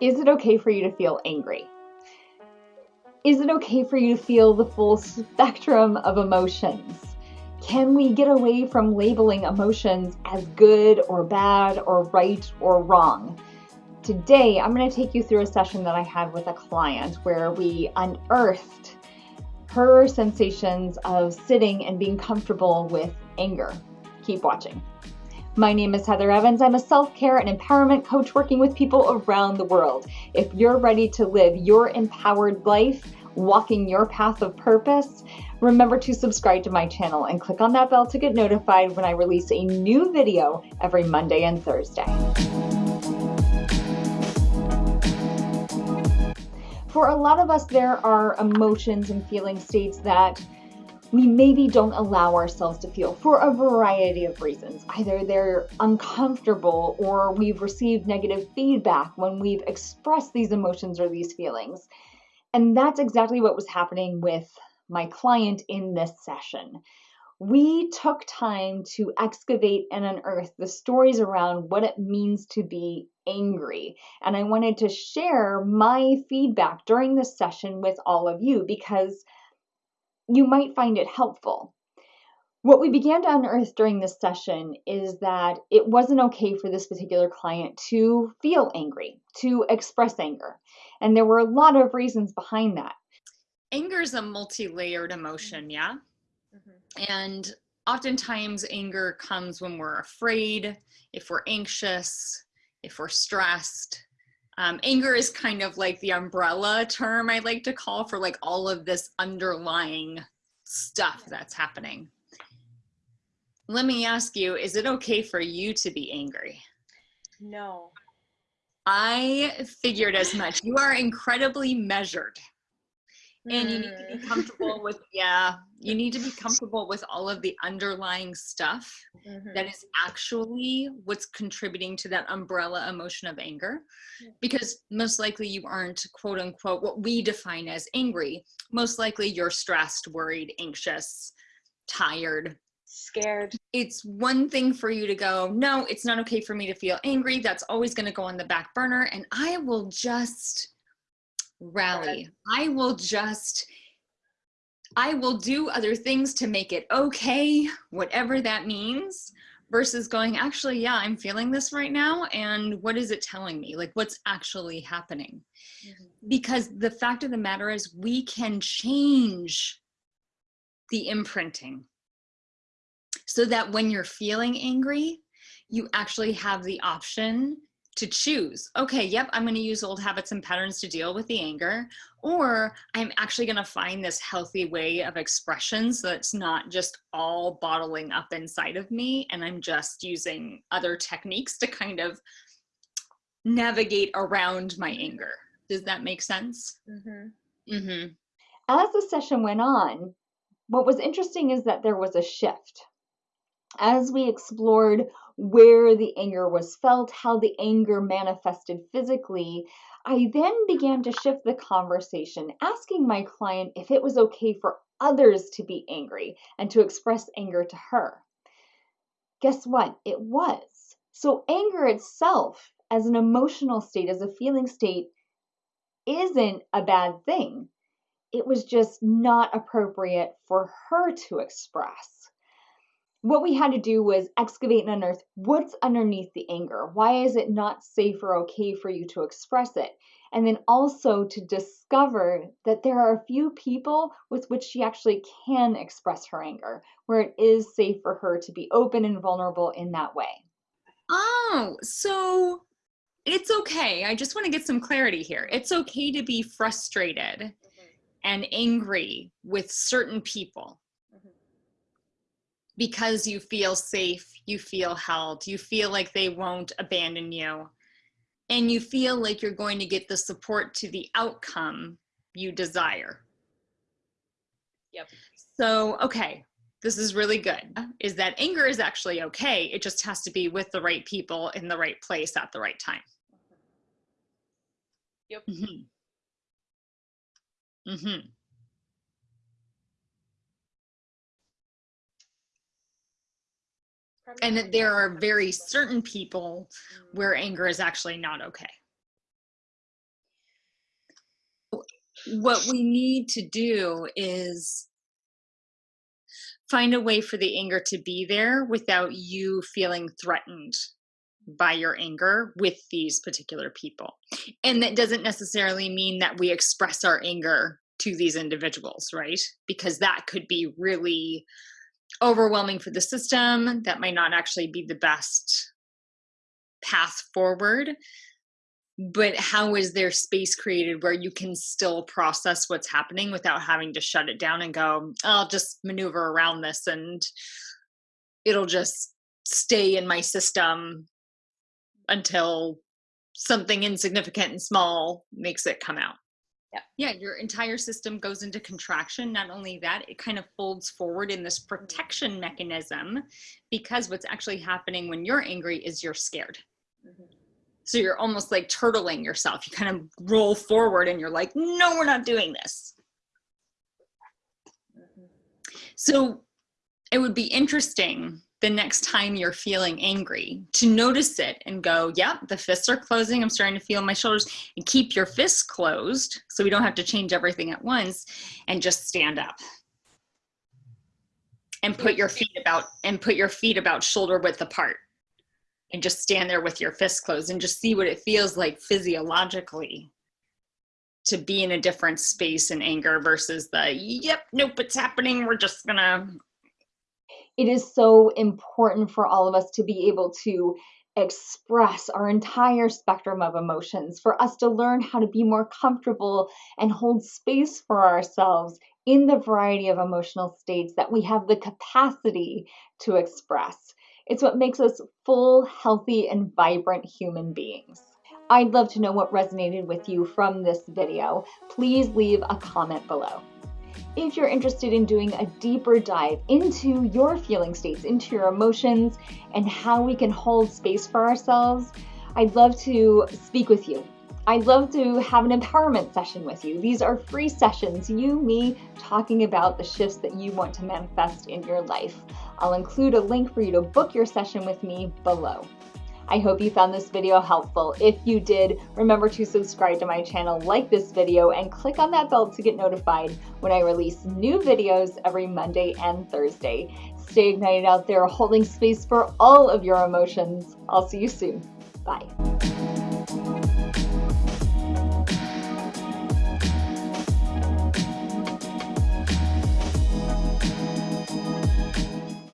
Is it okay for you to feel angry? Is it okay for you to feel the full spectrum of emotions? Can we get away from labeling emotions as good or bad or right or wrong? Today, I'm going to take you through a session that I had with a client where we unearthed her sensations of sitting and being comfortable with anger. Keep watching. My name is Heather Evans. I'm a self care and empowerment coach working with people around the world. If you're ready to live your empowered life, walking your path of purpose, remember to subscribe to my channel and click on that bell to get notified when I release a new video every Monday and Thursday. For a lot of us, there are emotions and feeling states that we maybe don't allow ourselves to feel for a variety of reasons. Either they're uncomfortable or we've received negative feedback when we've expressed these emotions or these feelings. And that's exactly what was happening with my client in this session. We took time to excavate and unearth the stories around what it means to be angry. And I wanted to share my feedback during this session with all of you because you might find it helpful. What we began to unearth during this session is that it wasn't okay for this particular client to feel angry, to express anger. And there were a lot of reasons behind that. Anger is a multi layered emotion, yeah? Mm-hmm. And oftentimes, anger comes when we're afraid, if we're anxious, if we're stressed, um, anger is kind of like the umbrella term I like to call for like all of this underlying stuff that's happening. Let me ask you, is it okay for you to be angry? No. I figured as much. You are incredibly measured and you need to be mm. comfortable with yeah you need to be comfortable with all of the underlying stuff mm-hmm. that is actually what's contributing to that umbrella emotion of anger because most likely you aren't quote unquote what we define as angry. Most likely you're stressed worried anxious tired. Scared. It's one thing for you to go no it's not okay for me to feel angry. That's always going to go on the back burner and i will just rally. I will just, I will do other things to make it okay, whatever that means, versus going, actually, yeah, I'm feeling this right now. And what is it telling me? Like, what's actually happening? Mm-hmm. Because the fact of the matter is, we can change the imprinting so that when you're feeling angry, you actually have the option to choose okay yep i'm going to use old habits and patterns to deal with the anger or i'm actually going to find this healthy way of expression so it's not just all bottling up inside of me and i'm just using other techniques to kind of navigate around my anger does that make sense mm-hmm. Mm-hmm. as the session went on what was interesting is that there was a shift as we explored where the anger was felt, how the anger manifested physically, I then began to shift the conversation, asking my client if it was okay for others to be angry and to express anger to her. Guess what? It was. So, anger itself, as an emotional state, as a feeling state, isn't a bad thing. It was just not appropriate for her to express what we had to do was excavate and unearth what's underneath the anger. Why is it not safe or okay for you to express it? And then also to discover that there are a few people with which she actually can express her anger, where it is safe for her to be open and vulnerable in that way. Oh, so it's okay. I just want to get some clarity here. It's okay to be frustrated and angry with certain people because you feel safe, you feel held, you feel like they won't abandon you, and you feel like you're going to get the support to the outcome you desire. Yep. So, okay, this is really good. Is that anger is actually okay. It just has to be with the right people in the right place at the right time. Yep. Mm-hmm. Mm-hmm. And that there are very certain people where anger is actually not okay what we need to do is find a way for the anger to be there without you feeling threatened by your anger with these particular people. And that doesn't necessarily mean that we express our anger to these individuals, right? Because that could be really overwhelming for the system. That might not actually be the best path forward. But how is there space created where you can still process what's happening without having to shut it down and go, I'll just maneuver around this and it'll just stay in my system until something insignificant and small makes it come out. Yeah. Yeah, your entire system goes into contraction. Not only that, it kind of folds forward in this protection mechanism because what's actually happening when you're angry is you're scared. Mhm. So you're almost like turtling yourself. You kind of roll forward and you're like, no, we're not doing this. Mhm. So it would be interesting the next time you're feeling angry to notice it and go, yep, the fists are closing. I'm starting to feel my shoulders. And keep your fists closed so we don't have to change everything at once and just stand up. And put your feet about and put your feet about shoulder width apart. And just stand there with your fists closed and just see what it feels like physiologically to be in a different space in anger versus the yep, nope, it's happening. We're just gonna it is so important for all of us to be able to express our entire spectrum of emotions, for us to learn how to be more comfortable and hold space for ourselves in the variety of emotional states that we have the capacity to express. It's what makes us full, healthy, and vibrant human beings. I'd love to know what resonated with you from this video. Please leave a comment below. If you're interested in doing a deeper dive into your feeling states, into your emotions, and how we can hold space for ourselves, I'd love to speak with you. I'd love to have an empowerment session with you. These are free sessions, you, me, talking about the shifts that you want to manifest in your life. I'll include a link for you to book your session with me below. I hope you found this video helpful. If you did, remember to subscribe to my channel, like this video, and click on that bell to get notified when I release new videos every Monday and Thursday. Stay ignited out there, holding space for all of your emotions. I'll see you soon. Bye.